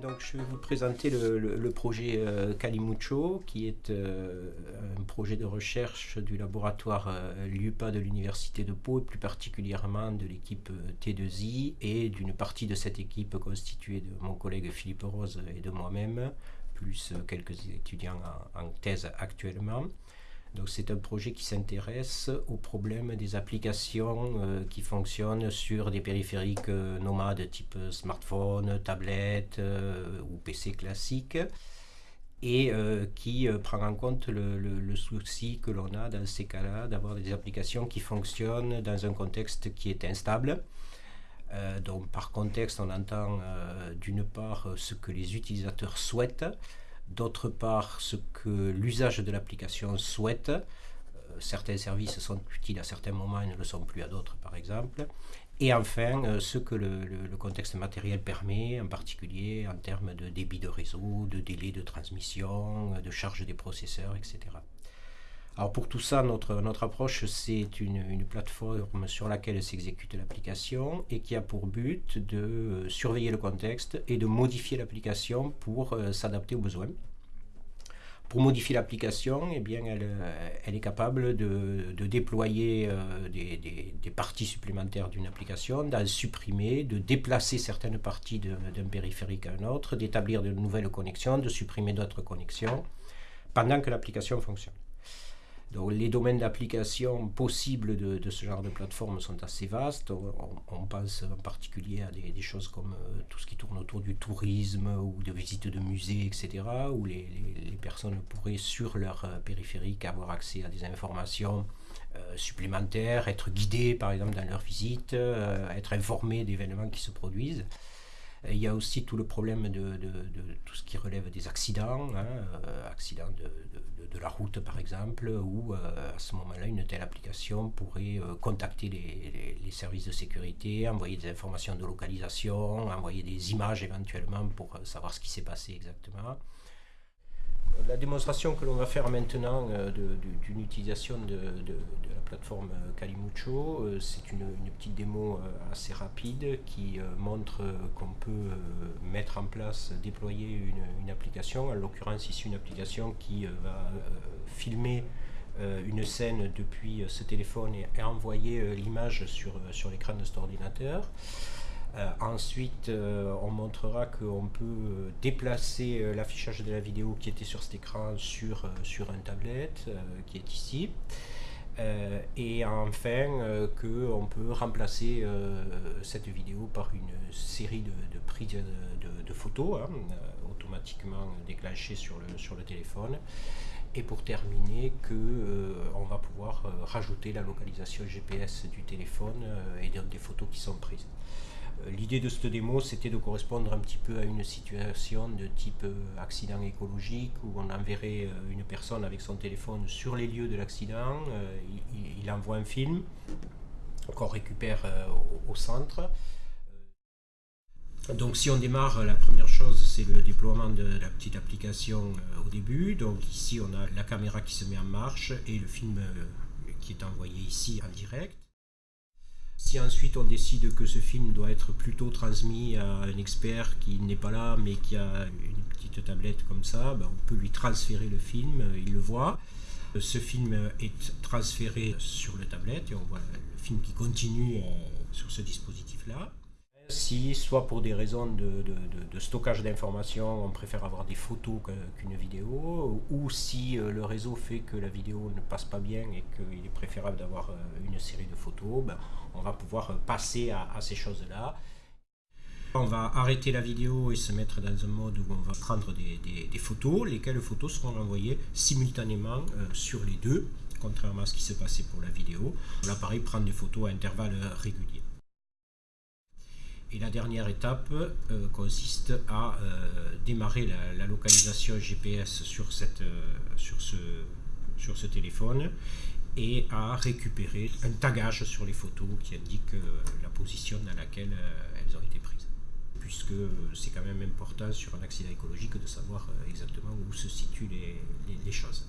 Donc je vais vous présenter le, projet euh, Calimucho, qui est euh, un projet de recherche du laboratoire euh, LUPA de l'Université de Pau, et plus particulièrement de l'équipe T2I, et d'une partie de cette équipe constituée de mon collègue Philippe Rose et de moi-même, plus quelques étudiants en thèse actuellement. Donc c'est un projet qui s'intéresse au problème des applications euh, qui fonctionnent sur des périphériques euh, nomades type smartphone, tablette euh, ou PC classique et qui prend en compte le, souci que l'on a dans ces cas-là d'avoir des applications qui fonctionnent dans un contexte qui est instable. donc par contexte, on entend d'une part ce que les utilisateurs souhaitent, d'autre part ce que l'usage de l'application souhaite. Euh, certains services sont utiles à certains moments et ne le sont plus à d'autres par exemple. Et enfin, euh, ce que le, le, contexte matériel permet, en particulier en termes de débit de réseau, de délai de transmission, de charge des processeurs, etc. Alors pour tout ça, notre, notre approche, c'est une, une, plateforme sur laquelle s'exécute l'application et qui a pour but de euh, surveiller le contexte et de modifier l'application pour euh, s'adapter aux besoins. Pour modifier l'application, eh elle, euh, elle, est capable de, de déployer des, des, des, parties supplémentaires d'une application, d'en supprimer, de déplacer certaines parties d'un périphérique à un autre, d'établir de nouvelles connexions, de supprimer d'autres connexions, pendant que l'application fonctionne. Donc, les domaines d'application possibles de, ce genre de plateforme sont assez vastes. On, pense en particulier à des, choses comme euh, tout ce qui tourne autour du tourisme ou de visites de musées, etc., où les, personnes pourraient sur leur euh, périphérique avoir accès à des informations euh, supplémentaires, être guidées par exemple dans leur visite, être informées d'événements qui se produisent. Il y a aussi tout le problème de, tout ce qui relève des accidents, hein, euh, accidents de, la route par exemple, où euh, à ce moment-là, une telle application pourrait euh, contacter les, les, services de sécurité, envoyer des informations de localisation, envoyer des images éventuellement pour savoir ce qui s'est passé exactement. La démonstration que l'on va faire maintenant euh, d'une utilisation de, la plateforme euh, Calimucho, euh, c'est une, petite démo assez rapide qui montre qu'on peut mettre en place, déployer une, application, en l'occurrence ici une application qui va filmer une scène depuis ce téléphone et, envoyer l'image sur, sur l'écran de cet ordinateur. Euh, ensuite, euh, on montrera qu'on peut euh, déplacer l'affichage de la vidéo qui était sur cet écran sur, sur un tablette qui est ici. et enfin, qu'on peut remplacer cette vidéo par une série de, prises de, photos hein, automatiquement déclenchées sur le, sur le téléphone. Et pour terminer, que on va pouvoir rajouter la localisation GPS du téléphone et des photos qui sont prises. Euh, l'idée de cette démo, c'était de correspondre un petit peu à une situation de type euh, accident écologique où on enverrait euh, une personne avec son téléphone sur les lieux de l'accident, il, envoie un film qu'on récupère au, centre. Donc si on démarre, la première chose c'est le déploiement de la petite application au début. Donc ici on a la caméra qui se met en marche et le film qui est envoyé ici en direct. Si ensuite on décide que ce film doit être plutôt transmis à un expert qui n'est pas là mais qui a une petite tablette comme ça, ben, on peut lui transférer le film, euh, il le voit. Ce film est transféré sur le tablette et on voit le film qui continue euh, sur ce dispositif-là. Si, soit pour des raisons de, stockage d'informations, on préfère avoir des photos qu'une vidéo, ou si euh, le réseau fait que la vidéo ne passe pas bien et qu'il est préférable d'avoir euh, une série de photos, ben, on va pouvoir euh, passer à, ces choses-là. On va arrêter la vidéo et se mettre dans un mode où on va prendre des, photos, lesquelles photos seront envoyées simultanément sur les deux, contrairement à ce qui se passait pour la vidéo. L'appareil prend des photos à intervalles réguliers. Et la dernière étape euh, consiste à euh, démarrer la, localisation GPS sur, cette, euh, sur, ce, sur ce téléphone et à récupérer un tagage sur les photos qui indique la position dans laquelle elles ont été prises. Puisque c'est quand même important sur un accident écologique de savoir exactement où se situent les choses.